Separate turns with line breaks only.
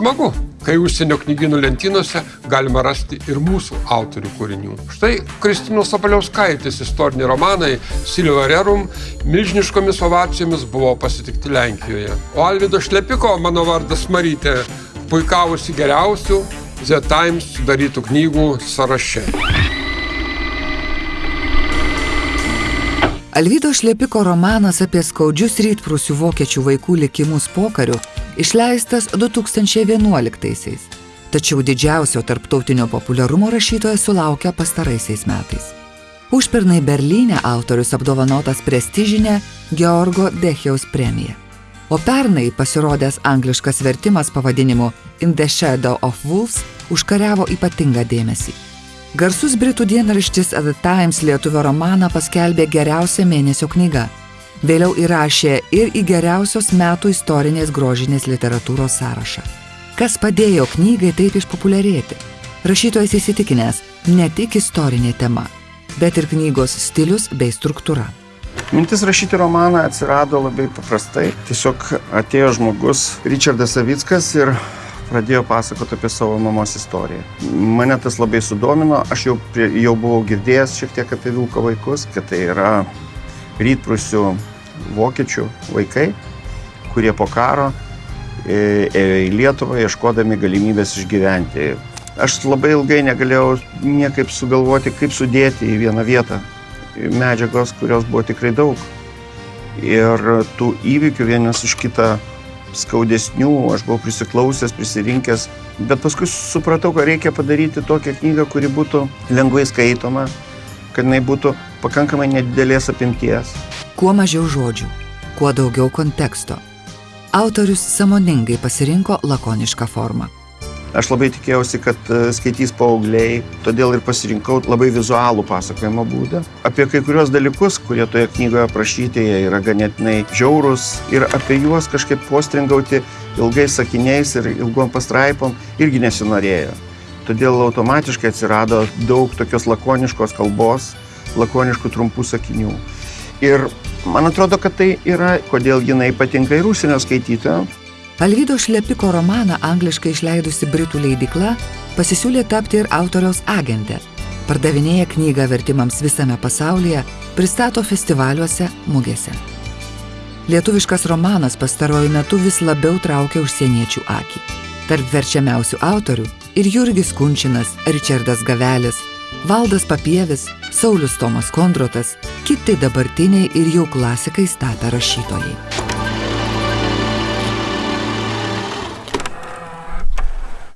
Smagu, kai užsienio knygynų lentynose galima rasti ir mūsų autorių kūrinių. Štai Kristinos Sabaliauskaitės istoriniai romanai Silvio Rerum milžiniškomis ovacijomis buvo pasitikti Lenkijoje. O Alvido Šlepiko, mano vardas Marytė, puikavusi geriausių The Times sudarytų knygų sąraše.
Alvydo Šlepiko romanas apie skaudžius rytprusių vokiečių vaikų likimus pokariu išleistas 2011-aisiais. Tačiau didžiausio tarptautinio populiarumo rašytojas sulaukia pastaraisiais metais. Užpernai Berlyne autorius apdovanotas prestižinę Georgo Dechiaus premiją. O pernai pasirodęs angliškas vertimas pavadinimu In the Shadow of Wolves užkariavo ypatingą dėmesį. Garsus britų dienraštis The Times lietuvio romaną paskelbė geriausia mėnesio knyga. Vėliau įrašė ir į geriausios metų istorinės grožinės literatūros sąrašą. Kas padėjo knygai taip išpopuliarėti? Rašytojas įsitikinęs ne tik istorinė tema, bet ir knygos stilius bei struktūra.
Mintis rašyti romaną atsirado labai paprastai. Tiesiog atėjo žmogus, Richardas Savickas ir pradėjo pasakoti apie savo mamos istoriją. Mane tas labai sudomino, aš jau, prie, jau buvau girdėjęs šiek tiek apie Vilko vaikus, kad tai yra rytprusių vokiečių vaikai, kurie po karo e, ėjo į Lietuvą ieškodami galimybės išgyventi. Aš labai ilgai negalėjau niekaip sugalvoti, kaip sudėti į vieną vietą medžiagos, kurios buvo tikrai daug. Ir tų įvykių vienas už kitą skaudesnių, aš buvau prisiklausęs, prisirinkęs, bet paskui supratau, kad reikia padaryti tokią knygą, kuri būtų lengvai skaitoma, kad jinai būtų pakankamai nedidelės apimties.
Kuo mažiau žodžių, kuo daugiau konteksto. Autorius samoningai pasirinko lakonišką formą.
Aš labai tikėjausi, kad e, skaitys paaugliai, todėl ir pasirinkau labai vizualų pasakojimo būdą. Apie kai kurios dalykus, kurie toje knygoje aprašyti, jie yra ganėtinai žiaurus ir apie juos kažkaip postringauti ilgais sakiniais ir ilgom pastraipom irgi nesinorėjo. Todėl automatiškai atsirado daug tokios lakoniškos kalbos, lakoniškų trumpų sakinių. Ir man atrodo, kad tai yra, kodėl jinai patinka ir užsienio skaitytojams
Alvydo Šlepiko romaną angliškai išleidusi Britų leidikla pasisiūlė tapti ir autoriaus agentė. Pardavinėja knygą vertimams visame pasaulyje, pristato festivaliuose, mugėse. Lietuviškas romanas pastaruoju metu vis labiau traukia užsieniečių akį. Tarp verčiamiausių autorių ir Jurgis Kunčinas, Richardas Gavelis, Valdas Papievis, Saulis Tomas Kondrotas, kiti dabartiniai ir jau klasikais tapę rašytojai.